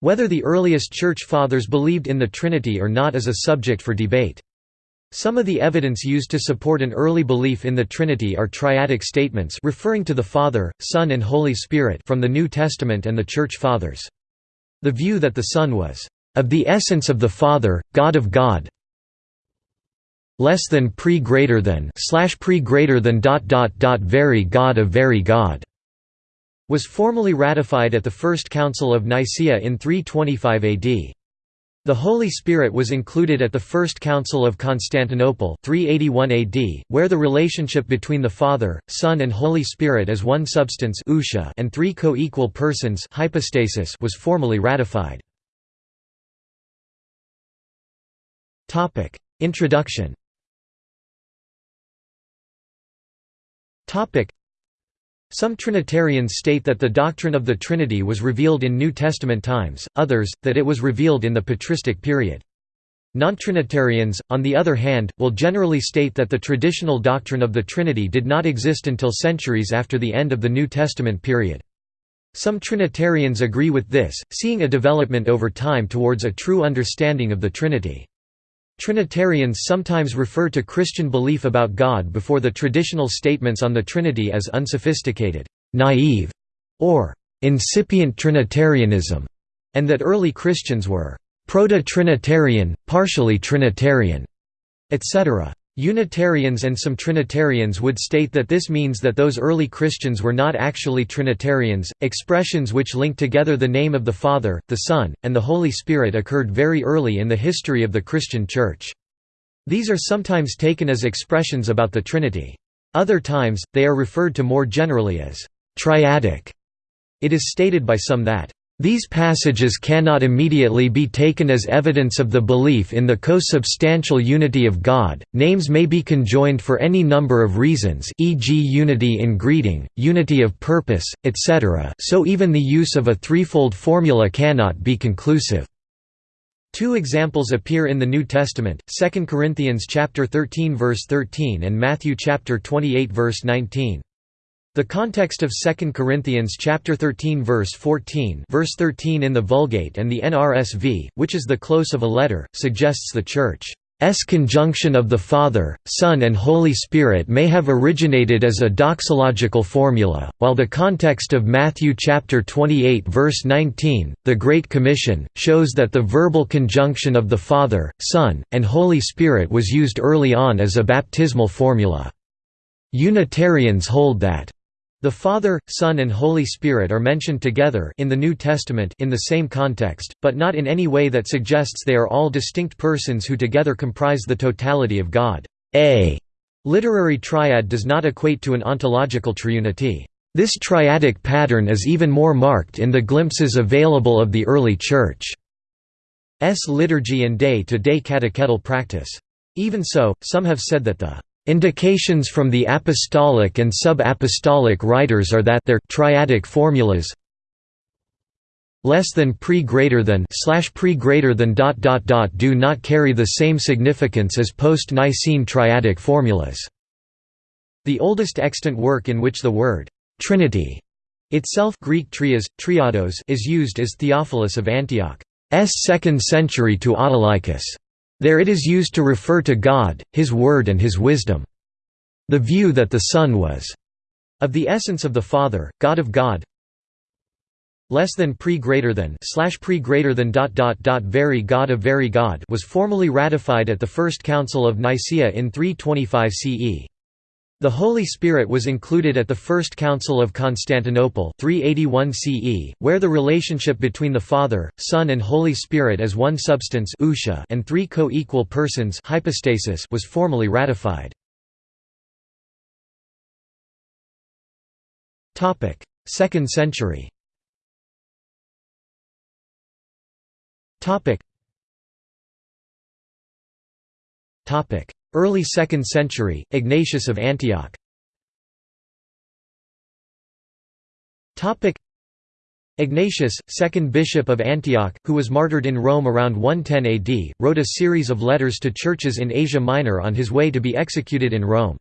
Whether the earliest Church Fathers believed in the Trinity or not is a subject for debate. Some of the evidence used to support an early belief in the Trinity are triadic statements referring to the Father, Son and Holy Spirit from the New Testament and the Church Fathers. The view that the Son was of the essence of the Father, God of God, less than pre greater than slash pre greater than dot dot dot very God of very God was formally ratified at the First Council of Nicaea in 325 AD. The Holy Spirit was included at the First Council of Constantinople 381 AD, where the relationship between the Father, Son and Holy Spirit as one substance and three co-equal persons hypostasis was formally ratified. Introduction some Trinitarians state that the doctrine of the Trinity was revealed in New Testament times, others, that it was revealed in the patristic period. Non-Trinitarians, on the other hand, will generally state that the traditional doctrine of the Trinity did not exist until centuries after the end of the New Testament period. Some Trinitarians agree with this, seeing a development over time towards a true understanding of the Trinity. Trinitarians sometimes refer to Christian belief about God before the traditional statements on the Trinity as unsophisticated, naive, or incipient Trinitarianism, and that early Christians were proto-Trinitarian, partially Trinitarian, etc. Unitarians and some Trinitarians would state that this means that those early Christians were not actually Trinitarians. Expressions which link together the name of the Father, the Son, and the Holy Spirit occurred very early in the history of the Christian Church. These are sometimes taken as expressions about the Trinity. Other times, they are referred to more generally as triadic. It is stated by some that these passages cannot immediately be taken as evidence of the belief in the co-substantial unity of God. Names may be conjoined for any number of reasons, e.g., unity in greeting, unity of purpose, etc. So even the use of a threefold formula cannot be conclusive. Two examples appear in the New Testament: 2 Corinthians chapter 13 verse 13 and Matthew chapter 28 verse 19. The context of 2 Corinthians chapter 13 verse 14 verse 13 in the Vulgate and the NRSV, which is the close of a letter, suggests the Church's conjunction of the Father, Son and Holy Spirit may have originated as a doxological formula, while the context of Matthew chapter 28 verse 19, the Great Commission, shows that the verbal conjunction of the Father, Son, and Holy Spirit was used early on as a baptismal formula. Unitarians hold that the Father, Son and Holy Spirit are mentioned together in the New Testament in the same context, but not in any way that suggests they are all distinct persons who together comprise the totality of God. A literary triad does not equate to an ontological triunity. This triadic pattern is even more marked in the glimpses available of the early Church's liturgy and day-to-day -day catechetical practice. Even so, some have said that the Indications from the apostolic and sub-apostolic writers are that their triadic formulas less than pre greater than slash pre greater than dot dot dot do not carry the same significance as post-Nicene triadic formulas. The oldest extant work in which the word Trinity itself Greek trias, triados is used is Theophilus of Antioch's 2nd century to Autolycus. There it is used to refer to God, His Word and His wisdom. The view that the Son was of the essence of the Father, God of God, less than pre greater than slash pre greater than dot dot dot very God of very God was formally ratified at the First Council of Nicaea in 325 CE. The Holy Spirit was included at the First Council of Constantinople 381 CE, where the relationship between the Father, Son and Holy Spirit as one substance and three co-equal persons hypostasis was formally ratified. Second century Early 2nd century, Ignatius of Antioch. Ignatius, second bishop of Antioch, who was martyred in Rome around 110 AD, wrote a series of letters to churches in Asia Minor on his way to be executed in Rome.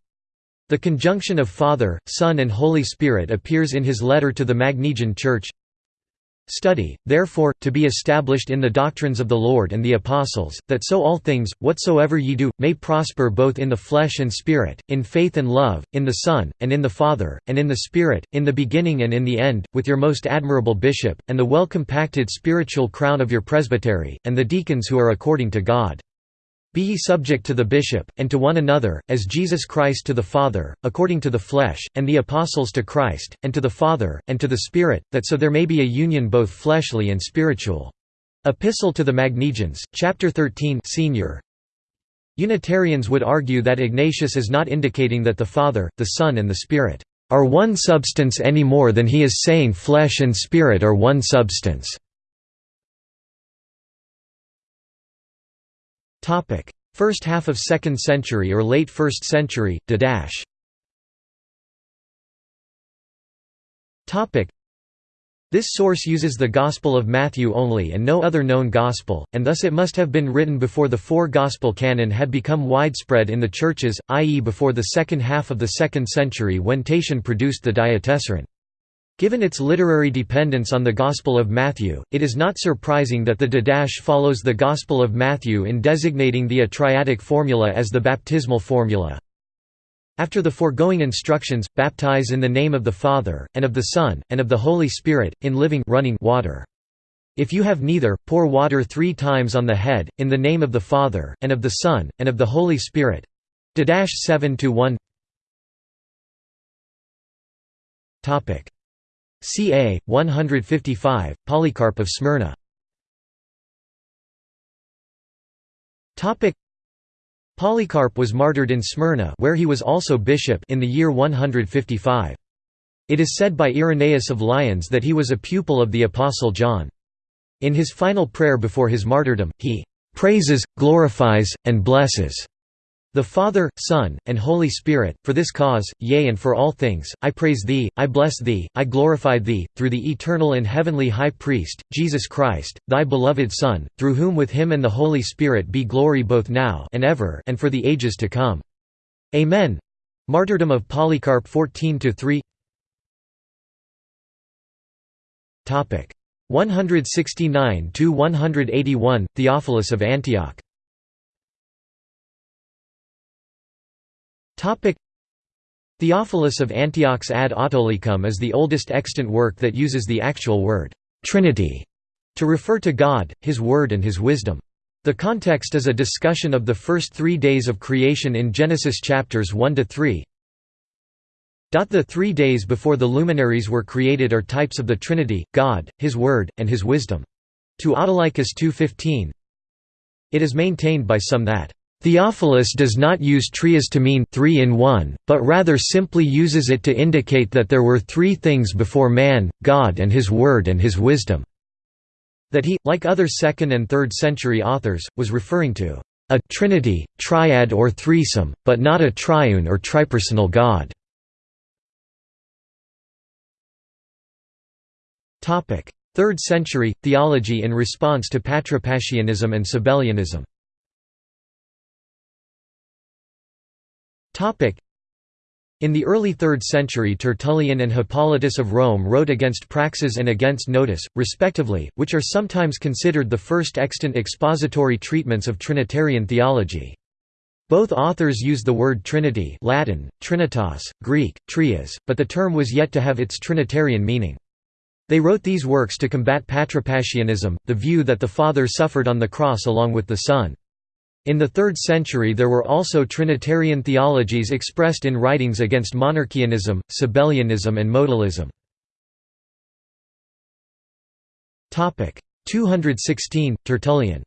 The conjunction of Father, Son and Holy Spirit appears in his letter to the Magnesian Church Study, therefore, to be established in the doctrines of the Lord and the Apostles, that so all things, whatsoever ye do, may prosper both in the flesh and spirit, in faith and love, in the Son, and in the Father, and in the Spirit, in the beginning and in the end, with your most admirable bishop, and the well-compacted spiritual crown of your presbytery, and the deacons who are according to God. Be ye subject to the bishop, and to one another, as Jesus Christ to the Father, according to the flesh, and the apostles to Christ, and to the Father, and to the Spirit, that so there may be a union both fleshly and spiritual. Epistle to the Magnesians, chapter 13 senior. Unitarians would argue that Ignatius is not indicating that the Father, the Son and the Spirit are one substance any more than he is saying flesh and spirit are one substance. First half of 2nd century or late 1st century, This source uses the Gospel of Matthew only and no other known Gospel, and thus it must have been written before the four Gospel canon had become widespread in the churches, i.e. before the second half of the 2nd century when Tatian produced the Diatessaron. Given its literary dependence on the Gospel of Matthew, it is not surprising that the Didache follows the Gospel of Matthew in designating the atriadic formula as the baptismal formula. After the foregoing instructions, baptize in the name of the Father, and of the Son, and of the Holy Spirit, in living running water. If you have neither, pour water three times on the head, in the name of the Father, and of the Son, and of the Holy Spirit. Didache 7–1 Ca. 155, Polycarp of Smyrna Polycarp was martyred in Smyrna where he was also bishop in the year 155. It is said by Irenaeus of Lyons that he was a pupil of the Apostle John. In his final prayer before his martyrdom, he "...praises, glorifies, and blesses." The Father, Son, and Holy Spirit, for this cause, yea and for all things, I praise Thee, I bless Thee, I glorify Thee, through the eternal and heavenly High Priest, Jesus Christ, Thy beloved Son, through whom with Him and the Holy Spirit be glory both now and ever and for the ages to come. Amen. Martyrdom of Polycarp 14–3 Topic 169 to 181 Theophilus of Antioch Theophilus of Antioch's Ad Autolycum is the oldest extant work that uses the actual word, Trinity, to refer to God, His Word and His wisdom. The context is a discussion of the first three days of creation in Genesis chapters 1 to 3. The three days before the luminaries were created are types of the Trinity, God, His Word, and His wisdom. To Autolycus 2.15 It is maintained by some that Theophilus does not use trias to mean three in one, but rather simply uses it to indicate that there were three things before man, God and his word and his wisdom. That he, like other 2nd and 3rd century authors, was referring to a trinity, triad or threesome, but not a triune or tripersonal God. 3rd century, theology in response to Patripassianism and Sabellianism In the early 3rd century Tertullian and Hippolytus of Rome wrote against Praxeas and against Noetus, respectively, which are sometimes considered the first extant expository treatments of Trinitarian theology. Both authors use the word Trinity Latin, Trinitas, Greek, trias, but the term was yet to have its Trinitarian meaning. They wrote these works to combat Patripassianism, the view that the Father suffered on the cross along with the Son. In the 3rd century there were also Trinitarian theologies expressed in writings against monarchianism, Sabellianism and modalism. 216, Tertullian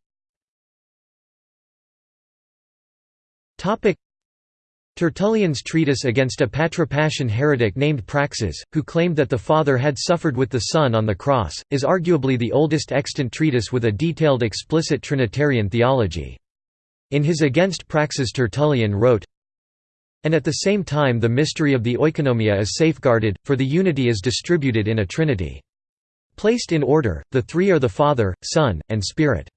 Tertullian's treatise against a Patripassian heretic named Praxeas, who claimed that the Father had suffered with the Son on the cross, is arguably the oldest extant treatise with a detailed explicit Trinitarian theology. In his Against Praxeas Tertullian wrote, And at the same time the mystery of the oikonomia is safeguarded, for the unity is distributed in a trinity. Placed in order, the three are the Father, Son, and Spirit.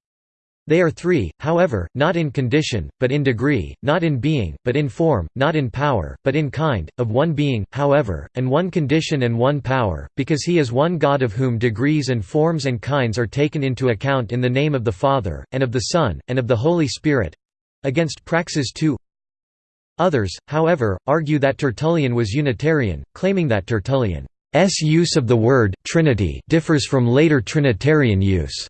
They are three, however, not in condition, but in degree, not in being, but in form, not in power, but in kind, of one being, however, and one condition and one power, because he is one God of whom degrees and forms and kinds are taken into account in the name of the Father, and of the Son, and of the Holy Spirit—against Praxeas II. Others, however, argue that Tertullian was Unitarian, claiming that Tertullian's use of the word «Trinity» differs from later Trinitarian use.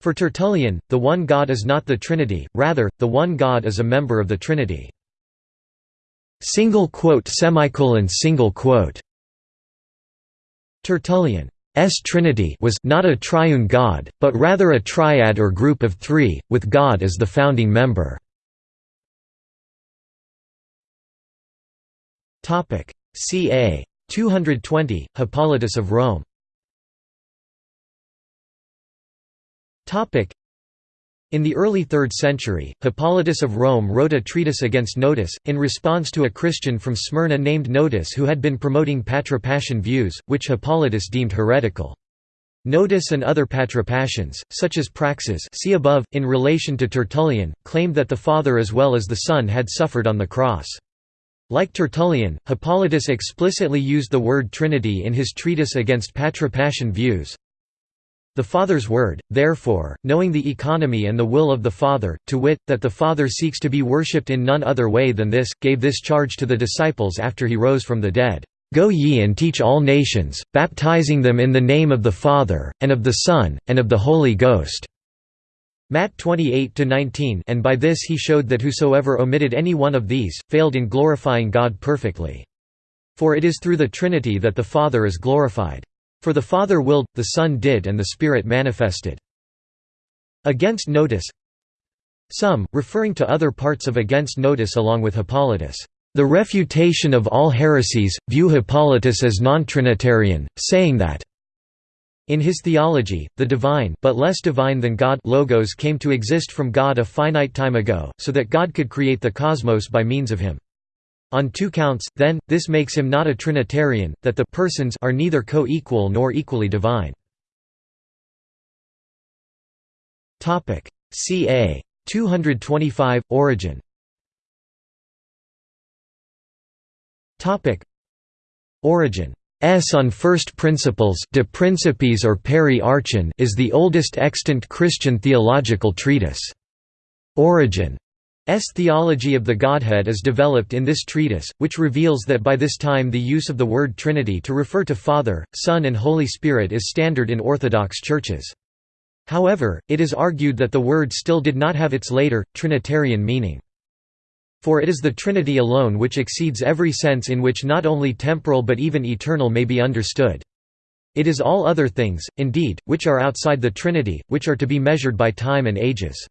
For Tertullian, the one God is not the Trinity, rather, the one God is a member of the Trinity. Single quote semicolon single quote. Tertullian's Trinity was not a triune God, but rather a triad or group of three, with God as the founding member. Ca. 220, Hippolytus of Rome In the early 3rd century, Hippolytus of Rome wrote a treatise against Noetus, in response to a Christian from Smyrna named Noetus who had been promoting Patripassian views, which Hippolytus deemed heretical. Noetus and other Patripassians, such as Praxeas see above, in relation to Tertullian, claimed that the Father as well as the Son had suffered on the cross. Like Tertullian, Hippolytus explicitly used the word Trinity in his treatise against Patripassian views, the Father's word, therefore, knowing the economy and the will of the Father, to wit, that the Father seeks to be worshipped in none other way than this, gave this charge to the disciples after he rose from the dead. Go ye and teach all nations, baptizing them in the name of the Father, and of the Son, and of the Holy Ghost." Matt 28–19 and by this he showed that whosoever omitted any one of these, failed in glorifying God perfectly. For it is through the Trinity that the Father is glorified. For the Father willed, the Son did and the Spirit manifested. Against Noetus Some, referring to other parts of Against Noetus along with Hippolytus, "...the refutation of all heresies, view Hippolytus as non-Trinitarian, saying that in his theology, the divine but less divine than God logos came to exist from God a finite time ago, so that God could create the cosmos by means of him. On two counts, then, this makes him not a Trinitarian, that the persons are neither co-equal nor equally divine. Ca. 225, Origen Origen S on First Principles De Principiis or Peri Archon is the oldest extant Christian theological treatise. Origen S theology of the Godhead is developed in this treatise, which reveals that by this time the use of the word Trinity to refer to Father, Son and Holy Spirit is standard in Orthodox churches. However, it is argued that the word still did not have its later, Trinitarian meaning. For it is the Trinity alone which exceeds every sense in which not only temporal but even eternal may be understood. It is all other things, indeed, which are outside the Trinity, which are to be measured by time and ages.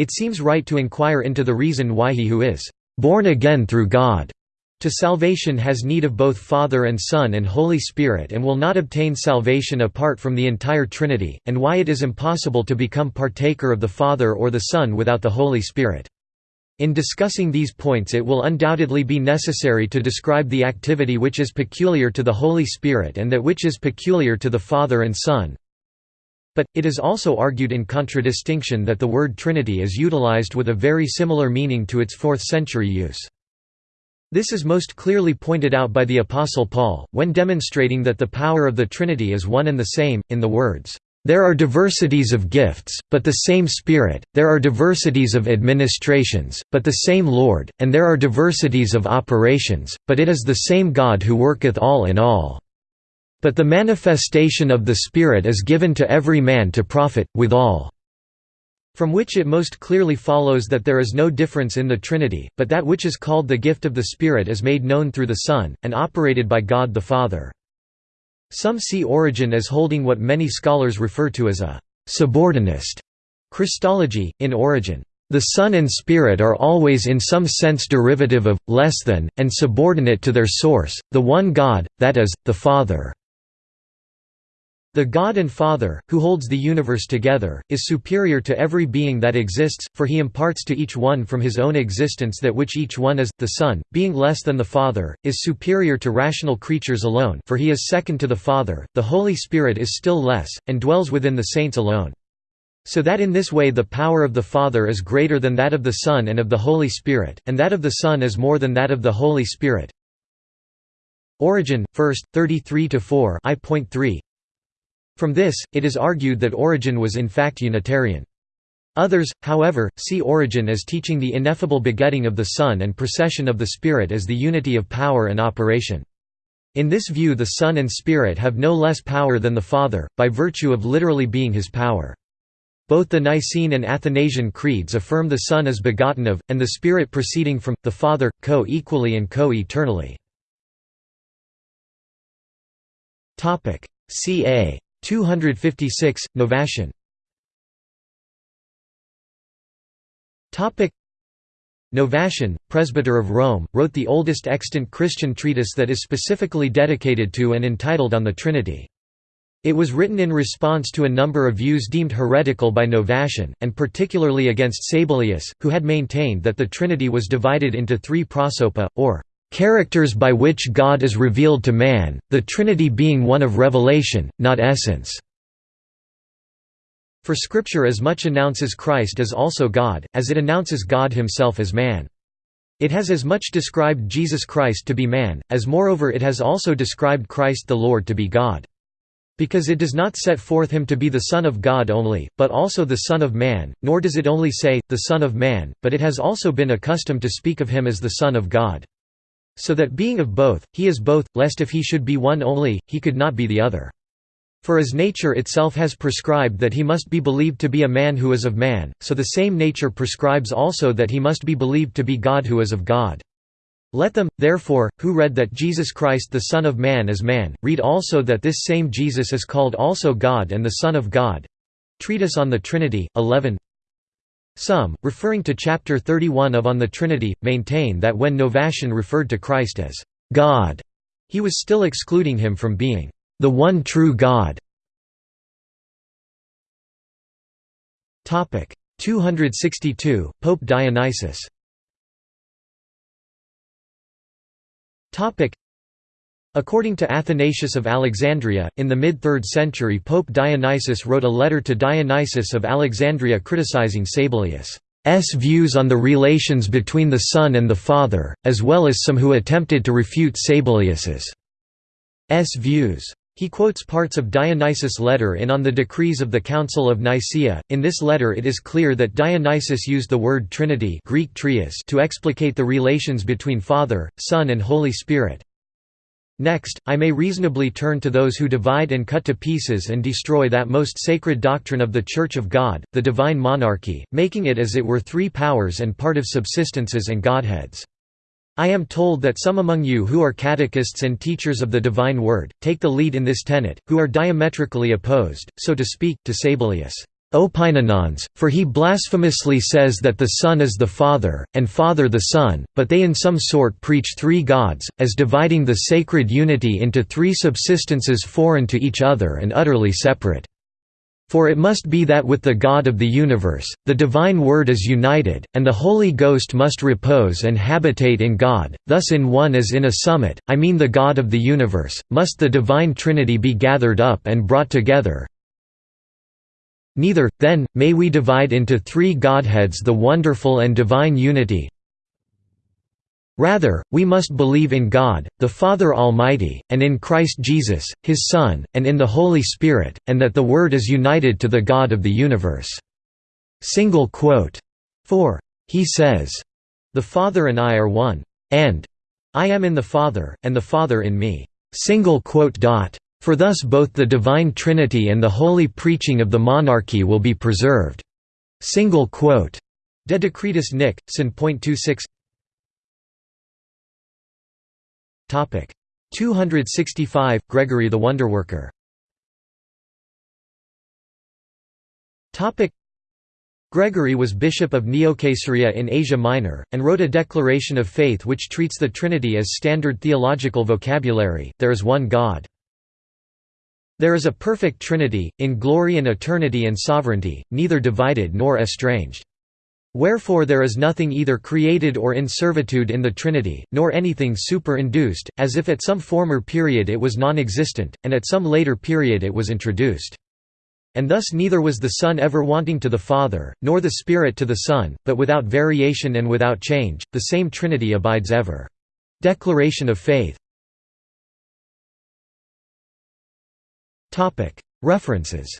It seems right to inquire into the reason why he who is born again through God to salvation has need of both Father and Son and Holy Spirit and will not obtain salvation apart from the entire Trinity, and why it is impossible to become partaker of the Father or the Son without the Holy Spirit. In discussing these points it will undoubtedly be necessary to describe the activity which is peculiar to the Holy Spirit and that which is peculiar to the Father and Son, but, it is also argued in contradistinction that the word Trinity is utilized with a very similar meaning to its 4th century use. This is most clearly pointed out by the Apostle Paul, when demonstrating that the power of the Trinity is one and the same, in the words, "...there are diversities of gifts, but the same Spirit, there are diversities of administrations, but the same Lord, and there are diversities of operations, but it is the same God who worketh all in all." But the manifestation of the Spirit is given to every man to profit, withal. From which it most clearly follows that there is no difference in the Trinity, but that which is called the gift of the Spirit is made known through the Son, and operated by God the Father. Some see Origen as holding what many scholars refer to as a «subordinist» Christology, in Origen. The Son and Spirit are always in some sense derivative of, less than, and subordinate to their source, the one God, that is, the Father. The God and Father, who holds the universe together, is superior to every being that exists, for he imparts to each one from his own existence that which each one is. The Son, being less than the Father, is superior to rational creatures alone for he is second to the Father, the Holy Spirit is still less, and dwells within the saints alone. So that in this way the power of the Father is greater than that of the Son and of the Holy Spirit, and that of the Son is more than that of the Holy Spirit. Origen, 1st, 33–4 I.3 From this, it is argued that Origen was in fact Unitarian. Others, however, see Origen as teaching the ineffable begetting of the Son and procession of the Spirit as the unity of power and operation. In this view the Son and Spirit have no less power than the Father, by virtue of literally being his power. Both the Nicene and Athanasian creeds affirm the Son is begotten of, and the Spirit proceeding from, the Father, co-equally and co-eternally. ca. 256, Novatian Novatian, presbyter of Rome, wrote the oldest extant Christian treatise that is specifically dedicated to and entitled On the Trinity. It was written in response to a number of views deemed heretical by Novatian, and particularly against Sabellius, who had maintained that the Trinity was divided into three prosopa, or characters by which God is revealed to man, the Trinity being one of revelation, not essence. For Scripture as much announces Christ as also God, as it announces God himself as man. It has as much described Jesus Christ to be man, as moreover it has also described Christ the Lord to be God. Because it does not set forth him to be the Son of God only, but also the Son of Man, nor does it only say, the Son of Man, but it has also been accustomed to speak of him as the Son of God. So that being of both, he is both, lest if he should be one only, he could not be the other. For as nature itself has prescribed that he must be believed to be a man who is of man, so the same nature prescribes also that he must be believed to be God who is of God. Let them, therefore, who read that Jesus Christ the Son of Man is man, read also that this same Jesus is called also God and the Son of God. Treatise on the Trinity, 11 Some, referring to chapter 31 of On the Trinity, maintain that when Novatian referred to Christ as God, he was still excluding him from being the one true God. Topic 262 Pope Dionysius. According to Athanasius of Alexandria, in the mid-3rd century Pope Dionysius wrote a letter to Dionysius of Alexandria criticizing Sabellius' views on the relations between the Son and the Father, as well as some who attempted to refute Sabellius's views. He quotes parts of Dionysius' letter in On the Decrees of the Council of Nicaea. In this letter it is clear that Dionysius used the word Trinity Greek trias to explicate the relations between Father, Son and Holy Spirit. Next, I may reasonably turn to those who divide and cut to pieces and destroy that most sacred doctrine of the Church of God, the divine monarchy, making it as it were three powers and part of subsistences and godheads. I am told that some among you who are catechists and teachers of the divine word, take the lead in this tenet, who are diametrically opposed, so to speak, to Sabellius. Opinionans, for he blasphemously says that the Son is the Father, and Father the Son, but they in some sort preach three gods, as dividing the sacred unity into three subsistences foreign to each other and utterly separate. For it must be that with the God of the universe, the divine Word is united, and the Holy Ghost must repose and habitate in God, thus in one as in a summit, I mean the God of the universe, must the divine Trinity be gathered up and brought together. Neither, then, may we divide into three Godheads the wonderful and divine unity, Rather, we must believe in God, the Father Almighty, and in Christ Jesus, His Son, and in the Holy Spirit, and that the Word is united to the God of the universe." Single quote. 4. He says, The Father and I are one. And I am in the Father, and the Father in me. Single quote dot. For thus both the Divine Trinity and the holy preaching of the monarchy will be preserved. Single quote. De Decretis Nic. Sin. 26 Topic 265 Gregory the Wonderworker. Gregory was bishop of Neocaesarea in Asia Minor, and wrote a declaration of faith which treats the Trinity as standard theological vocabulary, there is one God. There is a perfect Trinity, in glory and eternity and sovereignty, neither divided nor estranged. Wherefore there is nothing either created or in servitude in the Trinity, nor anything superinduced, as if at some former period it was non-existent, and at some later period it was introduced. And thus neither was the Son ever wanting to the Father, nor the Spirit to the Son, but without variation and without change, the same Trinity abides ever. Declaration of Faith References